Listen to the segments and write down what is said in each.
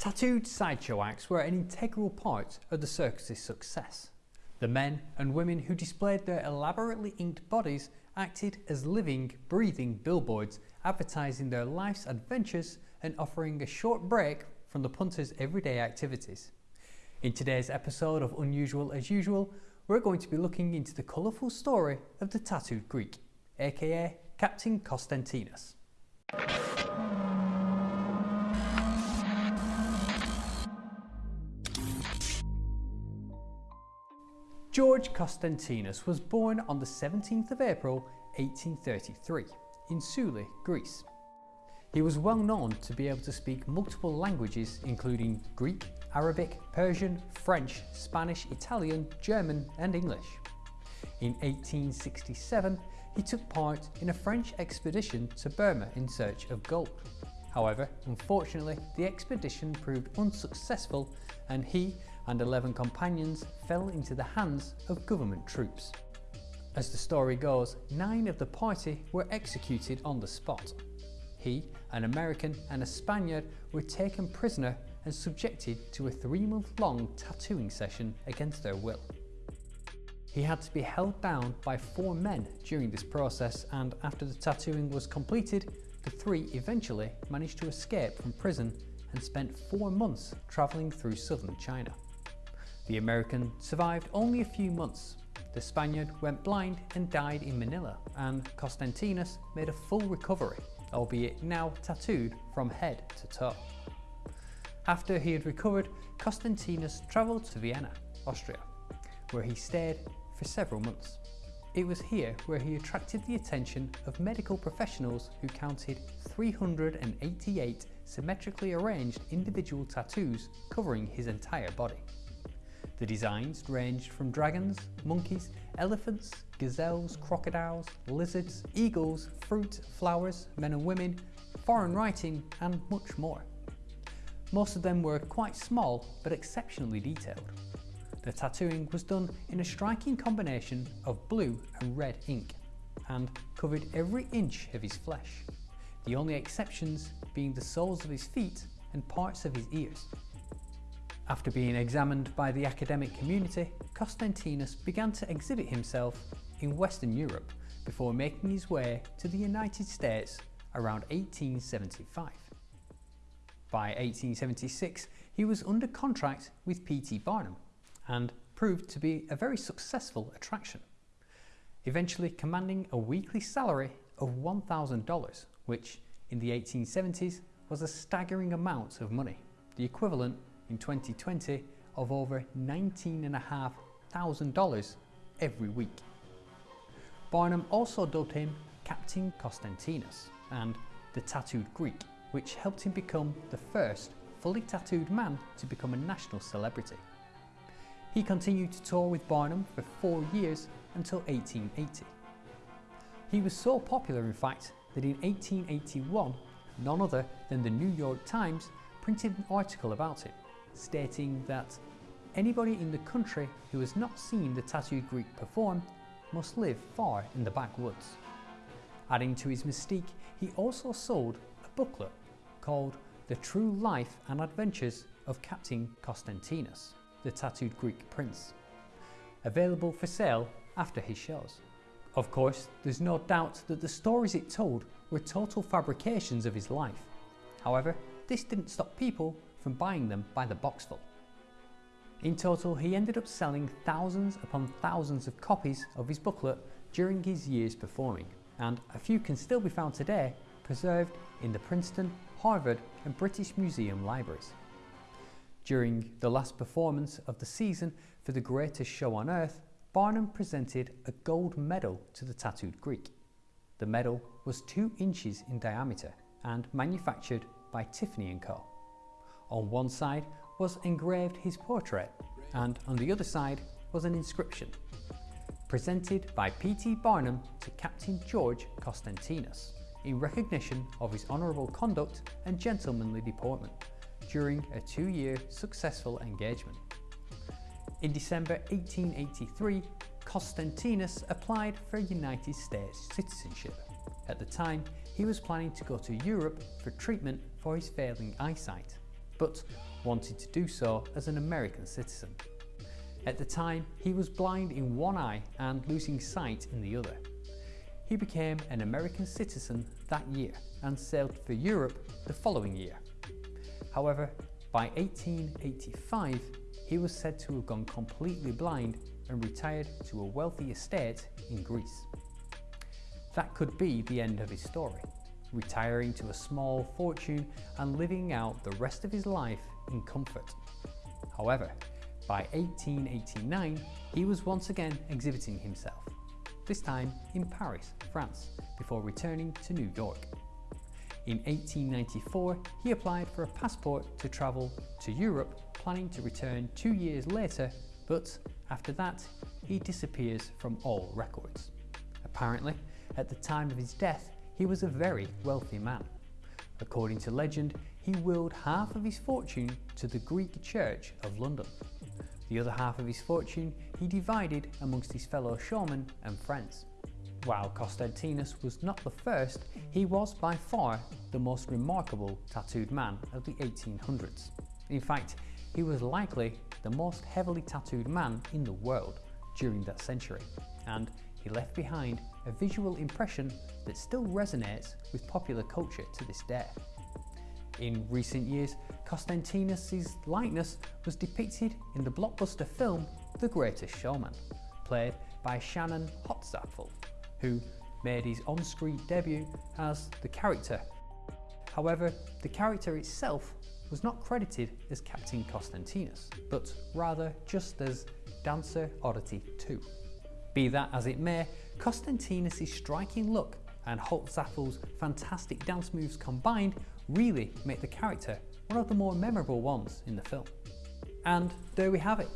Tattooed sideshow acts were an integral part of the circus's success. The men and women who displayed their elaborately inked bodies acted as living, breathing billboards advertising their life's adventures and offering a short break from the punter's everyday activities. In today's episode of Unusual as Usual, we're going to be looking into the colourful story of the tattooed Greek, aka Captain Constantinos. George Constantinos was born on the 17th of April 1833 in Souli, Greece. He was well known to be able to speak multiple languages including Greek, Arabic, Persian, French, Spanish, Italian, German and English. In 1867 he took part in a French expedition to Burma in search of gold. However, unfortunately the expedition proved unsuccessful and he and 11 companions fell into the hands of government troops. As the story goes, nine of the party were executed on the spot. He, an American and a Spaniard were taken prisoner and subjected to a three month long tattooing session against their will. He had to be held down by four men during this process and after the tattooing was completed, the three eventually managed to escape from prison and spent four months travelling through southern China. The American survived only a few months. The Spaniard went blind and died in Manila and Constantinos made a full recovery, albeit now tattooed from head to toe. After he had recovered, Constantinos travelled to Vienna, Austria, where he stayed for several months. It was here where he attracted the attention of medical professionals who counted 388 symmetrically arranged individual tattoos covering his entire body. The designs ranged from dragons, monkeys, elephants, gazelles, crocodiles, lizards, eagles, fruit, flowers, men and women, foreign writing and much more. Most of them were quite small but exceptionally detailed. The tattooing was done in a striking combination of blue and red ink and covered every inch of his flesh, the only exceptions being the soles of his feet and parts of his ears. After being examined by the academic community, Constantinos began to exhibit himself in Western Europe before making his way to the United States around 1875. By 1876, he was under contract with P.T. Barnum and proved to be a very successful attraction, eventually commanding a weekly salary of $1,000, which in the 1870s was a staggering amount of money, the equivalent in 2020 of over $19,500 every week. Barnum also dubbed him Captain Constantinos and the Tattooed Greek, which helped him become the first fully tattooed man to become a national celebrity. He continued to tour with Barnum for four years until 1880. He was so popular in fact that in 1881 none other than the New York Times printed an article about it stating that anybody in the country who has not seen the tattooed Greek perform must live far in the backwoods. Adding to his mystique, he also sold a booklet called The True Life and Adventures of Captain Constantinos, the tattooed Greek prince, available for sale after his shows. Of course, there's no doubt that the stories it told were total fabrications of his life. However, this didn't stop people from buying them by the boxful. In total, he ended up selling thousands upon thousands of copies of his booklet during his years performing, and a few can still be found today preserved in the Princeton, Harvard and British Museum libraries. During the last performance of the season for the greatest show on earth, Barnum presented a gold medal to the tattooed Greek. The medal was 2 inches in diameter and manufactured by Tiffany & Co. On one side was engraved his portrait and on the other side was an inscription presented by P.T. Barnum to Captain George Constantinos in recognition of his honourable conduct and gentlemanly deportment during a two-year successful engagement. In December 1883, Constantinos applied for United States citizenship. At the time, he was planning to go to Europe for treatment for his failing eyesight. But wanted to do so as an American citizen. At the time, he was blind in one eye and losing sight in the other. He became an American citizen that year and sailed for Europe the following year. However, by 1885, he was said to have gone completely blind and retired to a wealthy estate in Greece. That could be the end of his story, retiring to a small fortune and living out the rest of his life in comfort. However, by 1889, he was once again exhibiting himself, this time in Paris, France, before returning to New York. In 1894, he applied for a passport to travel to Europe, planning to return two years later, but after that, he disappears from all records. Apparently, at the time of his death, he was a very wealthy man. According to legend, he willed half of his fortune to the Greek Church of London. The other half of his fortune he divided amongst his fellow showmen and friends. While Constantinus was not the first, he was by far the most remarkable tattooed man of the 1800s. In fact, he was likely the most heavily tattooed man in the world during that century, and he left behind a visual impression that still resonates with popular culture to this day. In recent years, Constantinus' likeness was depicted in the blockbuster film The Greatest Showman, played by Shannon Holtzapffel who made his on-screen debut as the character. However, the character itself was not credited as Captain Constantinus, but rather just as Dancer Oddity 2. Be that as it may, Constantinus' striking look and Holtzapffel's fantastic dance moves combined really make the character one of the more memorable ones in the film. And there we have it,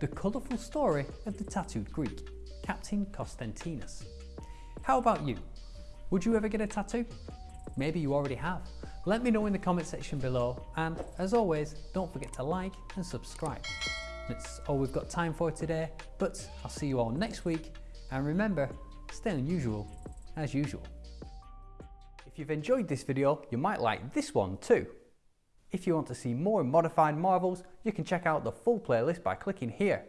the colourful story of the tattooed Greek, Captain Constantinus. How about you? Would you ever get a tattoo? Maybe you already have. Let me know in the comment section below and as always don't forget to like and subscribe. That's all we've got time for today but I'll see you all next week and remember stay unusual as usual. If you've enjoyed this video you might like this one too. If you want to see more modified marvels you can check out the full playlist by clicking here.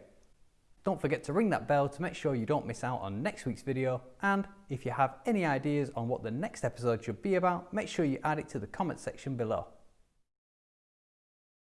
Don't forget to ring that bell to make sure you don't miss out on next week's video and if you have any ideas on what the next episode should be about, make sure you add it to the comment section below.